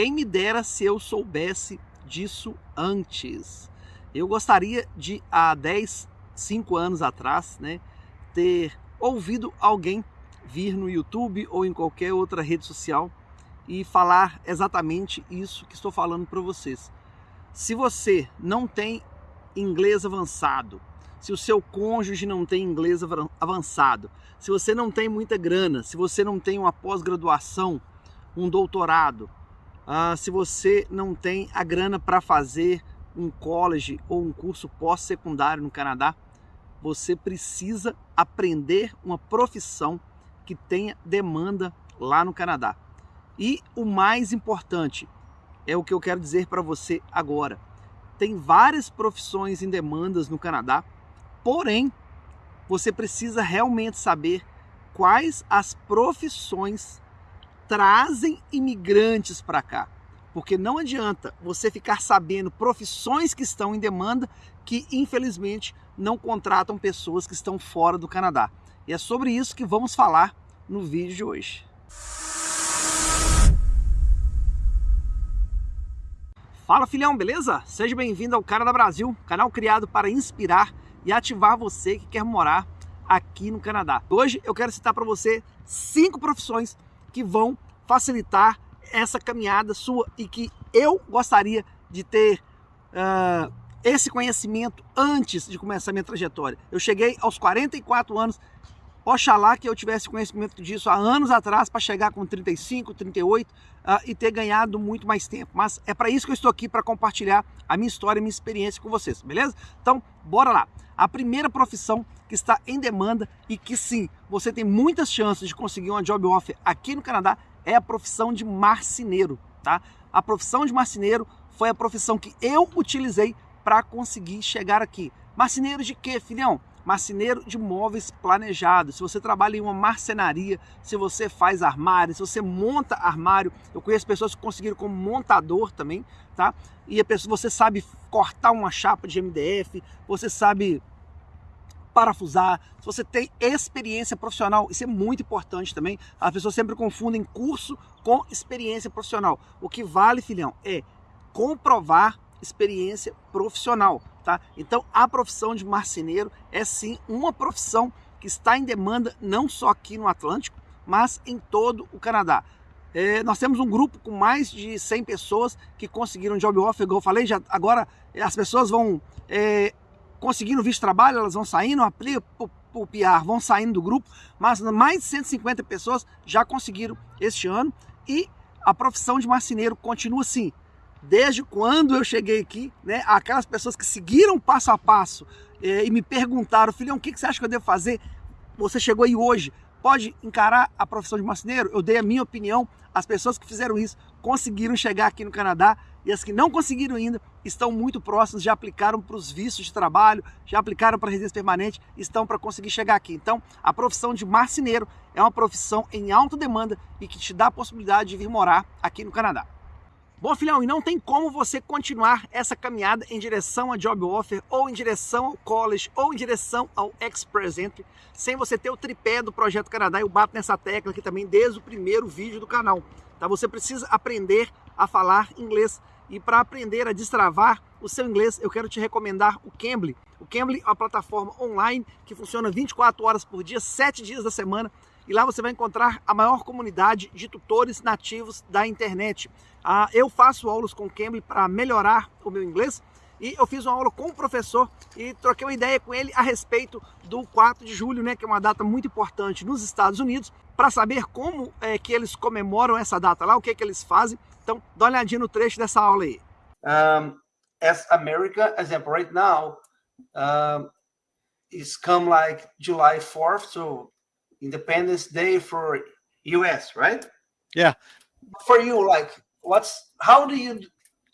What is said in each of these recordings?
Quem me dera se eu soubesse disso antes. Eu gostaria de, há 10, 5 anos atrás, né, ter ouvido alguém vir no YouTube ou em qualquer outra rede social e falar exatamente isso que estou falando para vocês. Se você não tem inglês avançado, se o seu cônjuge não tem inglês avançado, se você não tem muita grana, se você não tem uma pós-graduação, um doutorado, uh, se você não tem a grana para fazer um college ou um curso pós-secundário no Canadá, você precisa aprender uma profissão que tenha demanda lá no Canadá. E o mais importante é o que eu quero dizer para você agora. Tem várias profissões em demandas no Canadá Porém, você precisa realmente saber quais as profissões trazem imigrantes para cá. Porque não adianta você ficar sabendo profissões que estão em demanda que infelizmente não contratam pessoas que estão fora do Canadá. E é sobre isso que vamos falar no vídeo de hoje. Fala filhão, beleza? Seja bem-vindo ao Cara da Brasil, canal criado para inspirar e ativar você que quer morar aqui no Canadá. Hoje eu quero citar para você cinco profissões que vão facilitar essa caminhada sua e que eu gostaria de ter uh, esse conhecimento antes de começar minha trajetória. Eu cheguei aos 44 anos Oxalá que eu tivesse conhecimento disso há anos atrás para chegar com 35, 38 uh, e ter ganhado muito mais tempo. Mas é para isso que eu estou aqui para compartilhar a minha história e minha experiência com vocês, beleza? Então, bora lá. A primeira profissão que está em demanda e que sim, você tem muitas chances de conseguir uma job offer aqui no Canadá é a profissão de marceneiro, tá? A profissão de marceneiro foi a profissão que eu utilizei para conseguir chegar aqui. Marceneiro de quê, filhão? Marceneiro de móveis planejados, se você trabalha em uma marcenaria, se você faz armário, se você monta armário, eu conheço pessoas que conseguiram como montador também, tá? E a pessoa, você sabe cortar uma chapa de MDF, você sabe parafusar, se você tem experiência profissional, isso é muito importante também. As pessoas sempre confundem curso com experiência profissional. O que vale, filhão, é comprovar experiência profissional, tá? Então a profissão de marceneiro é sim uma profissão que está em demanda não só aqui no Atlântico, mas em todo o Canadá. É, nós temos um grupo com mais de 100 pessoas que conseguiram job offer, como eu falei, já, agora as pessoas vão é, conseguindo visto de trabalho, elas vão saindo, aplica o PR, vão saindo do grupo, mas mais de 150 pessoas já conseguiram este ano e a profissão de marceneiro continua assim, desde quando eu cheguei aqui, né, aquelas pessoas que seguiram passo a passo eh, e me perguntaram, filhão, o que, que você acha que eu devo fazer? Você chegou aí hoje, pode encarar a profissão de marceneiro? Eu dei a minha opinião, as pessoas que fizeram isso conseguiram chegar aqui no Canadá e as que não conseguiram ainda estão muito próximas, já aplicaram para os vistos de trabalho, já aplicaram para residência permanente, estão para conseguir chegar aqui. Então, a profissão de marceneiro é uma profissão em alta demanda e que te dá a possibilidade de vir morar aqui no Canadá. Bom, filhão, e não tem como você continuar essa caminhada em direção a job offer, ou em direção ao college, ou em direção ao express entry, sem você ter o tripé do Projeto Canadá. Eu bato nessa tecla aqui também desde o primeiro vídeo do canal. Tá? Você precisa aprender a falar inglês. E para aprender a destravar o seu inglês, eu quero te recomendar o Cambly. O Cambly é uma plataforma online que funciona 24 horas por dia, 7 dias da semana, e lá você vai encontrar a maior comunidade de tutores nativos da internet. Ah, eu faço aulas com o Cambly para melhorar o meu inglês e eu fiz uma aula com o professor e troquei uma ideia com ele a respeito do 4 de julho, né, que é uma data muito importante nos Estados Unidos, para saber como é que eles comemoram essa data lá, o que, é que eles fazem. Então, dá uma olhadinha no trecho dessa aula aí. Um, as America, example, right now, um, is come like July 4th, so Independence Day for US, right? Yeah. For you, like, what's how do you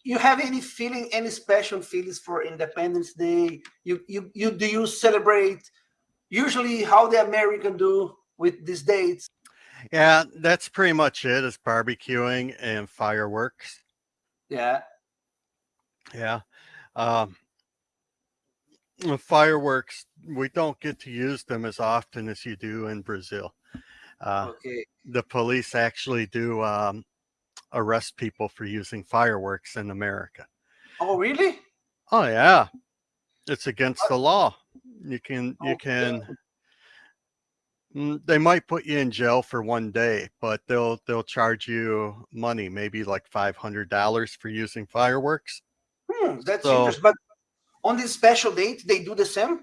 you have any feeling, any special feelings for Independence Day? You you you do you celebrate usually how the American do with these dates? Yeah, that's pretty much it. it. Is barbecuing and fireworks. Yeah. Yeah. Um, fireworks, we don't get to use them as often as you do in Brazil. Uh, okay. The police actually do um, arrest people for using fireworks in America. Oh, really? Oh yeah, it's against the law. You can you Okay. can. Mm, They might put you in jail for one day, but they'll they'll charge you money, maybe like five hundred dollars for using fireworks. Hmm, that's So- interesting. But on this special date, they do the same?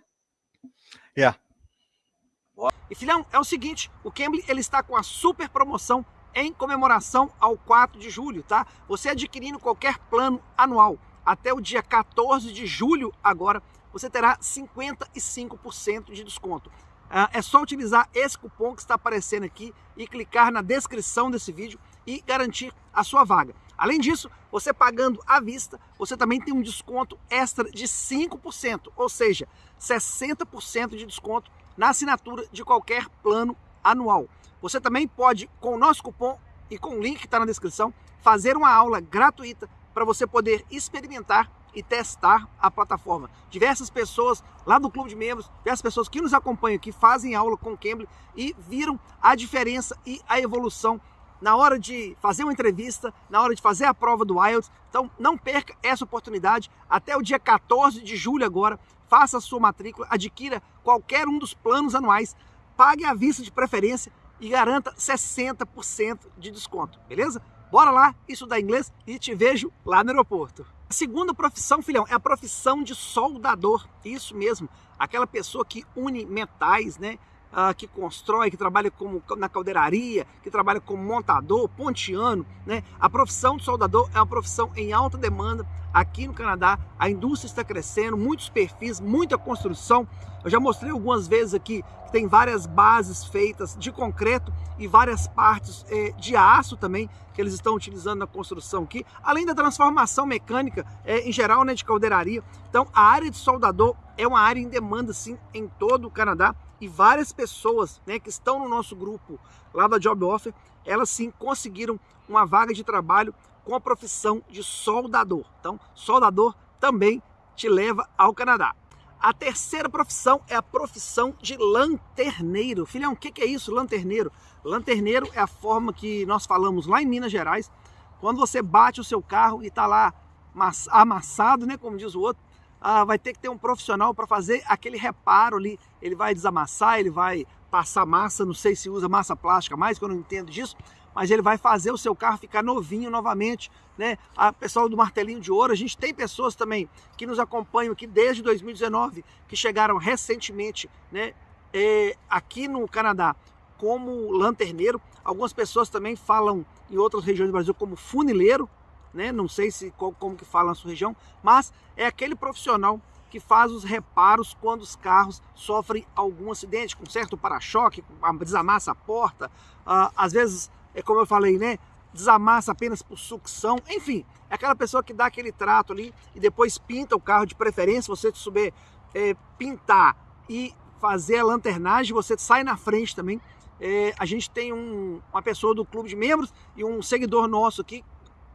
E filhão, é o seguinte, o Cambly ele está com a super promoção em comemoração ao 4 de julho, tá? Você adquirindo qualquer plano anual até o dia 14 de julho agora, você terá 55% de desconto. Ah, é só utilizar esse cupom que está aparecendo aqui e clicar na descrição desse vídeo e garantir a sua vaga. Além disso, você pagando à vista, você também tem um desconto extra de 5%, ou seja, 60% de desconto na assinatura de qualquer plano anual. Você também pode, com o nosso cupom e com o link que está na descrição, fazer uma aula gratuita para você poder experimentar e testar a plataforma. Diversas pessoas lá do clube de membros, diversas pessoas que nos acompanham aqui fazem aula com o Cambly e viram a diferença e a evolução na hora de fazer uma entrevista, na hora de fazer a prova do IELTS. Então não perca essa oportunidade até o dia 14 de julho agora. Faça a sua matrícula, adquira qualquer um dos planos anuais, pague à vista de preferência e garanta 60% de desconto, beleza? Bora lá estudar inglês e te vejo lá no aeroporto. A segunda profissão, filhão, é a profissão de soldador. Isso mesmo, aquela pessoa que une metais, né? Ah, que constrói, que trabalha como na caldeiraria, que trabalha como montador, pontiano, né? A profissão de soldador é uma profissão em alta demanda aqui no Canadá. A indústria está crescendo, muitos perfis, muita construção. Eu já mostrei algumas vezes aqui que tem várias bases feitas de concreto e várias partes eh, de aço também que eles estão utilizando na construção aqui, além da transformação mecânica eh, em geral, né, de caldeiraria. Então, a área de soldador é uma área em demanda sim em todo o Canadá e várias pessoas, né, que estão no nosso grupo lá da Job Offer, elas sim conseguiram uma vaga de trabalho com a profissão de soldador. Então, soldador também te leva ao Canadá. A terceira profissão é a profissão de lanterneiro. Filhão, o que é isso, lanterneiro? Lanterneiro é a forma que nós falamos lá em Minas Gerais, quando você bate o seu carro e está lá mas- amassado, né, como diz o outro, ah, vai ter que ter um profissional para fazer aquele reparo ali. Ele vai desamassar, ele vai passar massa, não sei se usa massa plástica mais, que eu não entendo disso, mas ele vai fazer o seu carro ficar novinho novamente, né? A pessoal do martelinho de ouro, a gente tem pessoas também que nos acompanham aqui desde 2019, que chegaram recentemente, né? é, aqui no Canadá como lanterneiro. Algumas pessoas também falam em outras regiões do Brasil como funileiro, né? Não sei se como que fala na sua região, mas é aquele profissional que faz os reparos quando os carros sofrem algum acidente, com certo para-choque, desamassa a porta, ah, às vezes, é como eu falei, né? Desamassa apenas por sucção, enfim, é aquela pessoa que dá aquele trato ali e depois pinta o carro de preferência, você souber é, pintar e fazer a lanternagem, você sai na frente também. É, a gente tem um, uma pessoa do clube de membros e um seguidor nosso aqui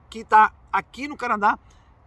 que está aqui no Canadá.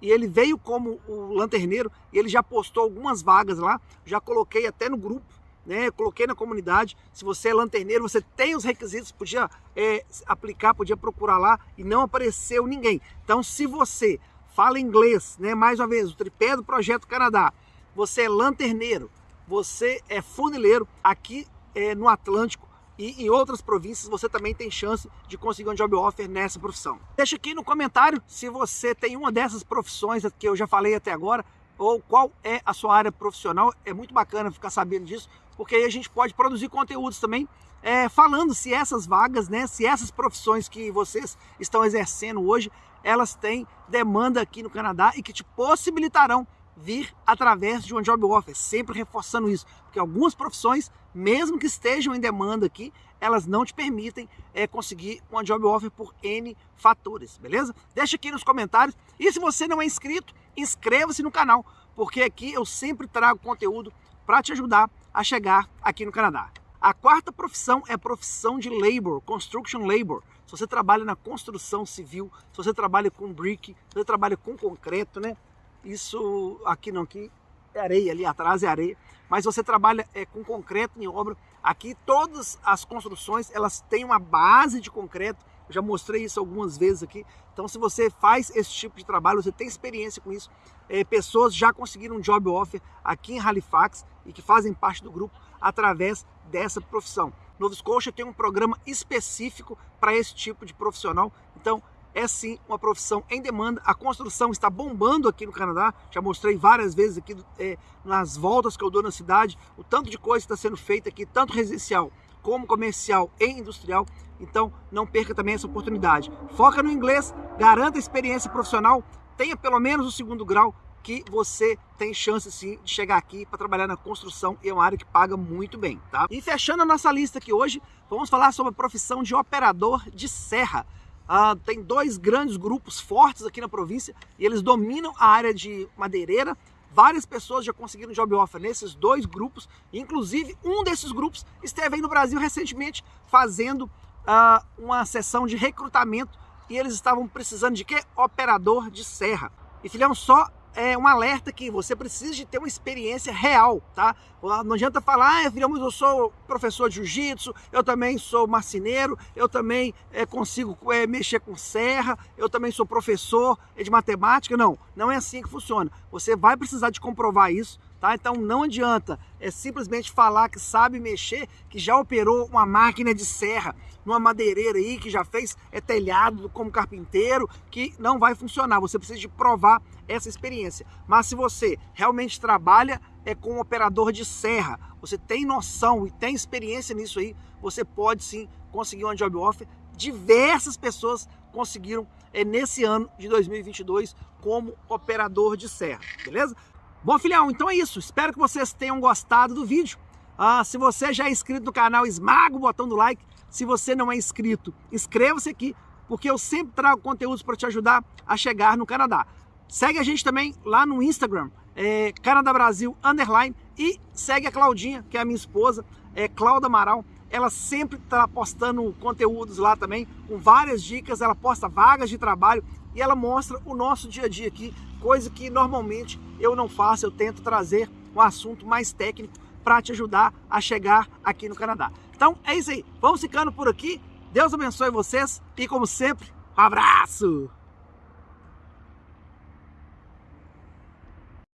E ele veio como o lanterneiro e ele já postou algumas vagas lá, já coloquei até no grupo, né? Coloquei na comunidade. Se você é lanterneiro, você tem os requisitos, podia é, aplicar, podia procurar lá e não apareceu ninguém. Então, se você fala inglês, né? Mais uma vez, o tripé do Projeto Canadá, você é lanterneiro, você é funileiro aqui é, no Atlântico e em outras províncias você também tem chance de conseguir um job offer nessa profissão. Deixa aqui no comentário se você tem uma dessas profissões que eu já falei até agora ou qual é a sua área profissional. É muito bacana ficar sabendo disso, porque aí a gente pode produzir conteúdos também é, falando se essas vagas, né, se essas profissões que vocês estão exercendo hoje, elas têm demanda aqui no Canadá e que te possibilitarão vir através de um job offer, sempre reforçando isso, porque algumas profissões, mesmo que estejam em demanda aqui, elas não te permitem é, conseguir um job offer por N fatores, beleza? Deixa aqui nos comentários e se você não é inscrito, inscreva-se no canal, porque aqui eu sempre trago conteúdo para te ajudar a chegar aqui no Canadá. A quarta profissão é a profissão de labor, construction labor. Se você trabalha na construção civil, se você trabalha com brick, se você trabalha com concreto, né? Isso aqui não, aqui é areia, ali atrás é areia. Mas você trabalha é, com concreto em obra. Aqui todas as construções elas têm uma base de concreto, já mostrei isso algumas vezes aqui. Então, se você faz esse tipo de trabalho, você tem experiência com isso, é, pessoas já conseguiram um job offer aqui em Halifax e que fazem parte do grupo através dessa profissão. Nova Scotia tem um programa específico para esse tipo de profissional. Então, é sim uma profissão em demanda. A construção está bombando aqui no Canadá. Já mostrei várias vezes aqui é, nas voltas que eu dou na cidade o tanto de coisa que está sendo feita aqui, tanto residencial como comercial e industrial. Então não perca também essa oportunidade. Foca no inglês, garanta experiência profissional, tenha pelo menos o segundo grau que você tem chance sim de chegar aqui para trabalhar na construção e é uma área que paga muito bem, tá? E fechando a nossa lista aqui hoje, vamos falar sobre a profissão de operador de serra. Ah, tem dois grandes grupos fortes aqui na província e eles dominam a área de madeireira. Várias pessoas já conseguiram job offer nesses dois grupos, inclusive um desses grupos esteve aí no Brasil recentemente fazendo ah, uma sessão de recrutamento e eles estavam precisando de quê? Operador de serra. E filhão, só é um alerta que você precisa de ter uma experiência real, tá? Não adianta falar, ah, eu sou professor de jiu-jitsu, eu também sou marceneiro, eu também é, consigo é, mexer com serra, eu também sou professor de matemática. Não, não é assim que funciona. Você vai precisar de comprovar isso, tá? Então não adianta é simplesmente falar que sabe mexer, que já operou uma máquina de serra numa madeireira aí, que já fez é, telhado como carpinteiro, que não vai funcionar. Você precisa de provar essa experiência. Mas se você realmente trabalha é com um operador de serra, você tem noção e tem experiência nisso aí, você pode sim conseguir uma job offer. Diversas pessoas conseguiram é, nesse ano de 2022 como operador de serra, beleza? Bom, filhão, então é isso. Espero que vocês tenham gostado do vídeo. Ah, se você já é inscrito no canal, esmaga o botão do like. Se você não é inscrito, inscreva-se aqui, porque eu sempre trago conteúdos para te ajudar a chegar no Canadá. Segue a gente também lá no Instagram, é, Canadá Brasil Underline, e segue a Claudinha, que é a minha esposa, é Cláudia Amaral. Ela sempre está postando conteúdos lá também, com várias dicas, ela posta vagas de trabalho e ela mostra o nosso dia a dia aqui, coisa que normalmente eu não faço, eu tento trazer um assunto mais técnico para te ajudar a chegar aqui no Canadá. Então é isso aí, vamos ficando por aqui, Deus abençoe vocês e como sempre, um abraço!